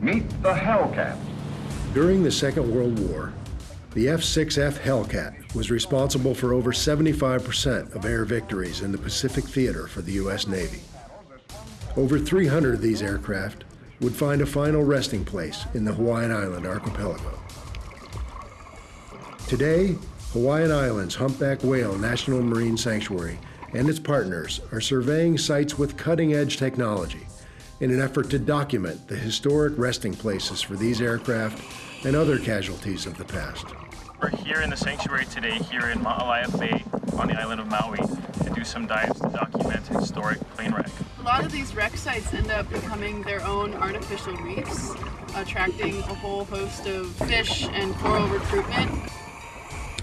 Meet the Hellcat. During the Second World War, the F-6F Hellcat was responsible for over 75% of air victories in the Pacific Theater for the U.S. Navy. Over 300 of these aircraft would find a final resting place in the Hawaiian Island archipelago. Today, Hawaiian Islands Humpback Whale National Marine Sanctuary and its partners are surveying sites with cutting-edge technology in an effort to document the historic resting places for these aircraft and other casualties of the past. We're here in the sanctuary today, here in Ma'alaea Bay on the island of Maui, to do some dives to document historic plane wreck. A lot of these wreck sites end up becoming their own artificial reefs, attracting a whole host of fish and coral recruitment.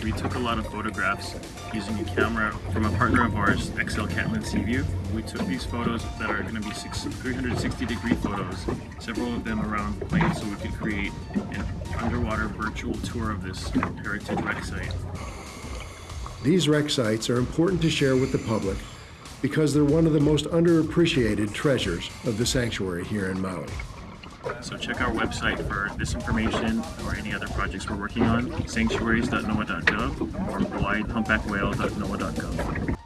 We took a lot of photographs using a camera from a partner of ours, XL Catlin Seaview. We took these photos that are going to be six, 360 degree photos, several of them around the plane so we could create an underwater virtual tour of this heritage wreck site. These wreck sites are important to share with the public because they're one of the most underappreciated treasures of the sanctuary here in Maui. So check our website for this information or any other projects we're working on, sanctuaries.noaa.gov or hawaiihumpbackwhale.noaa.gov.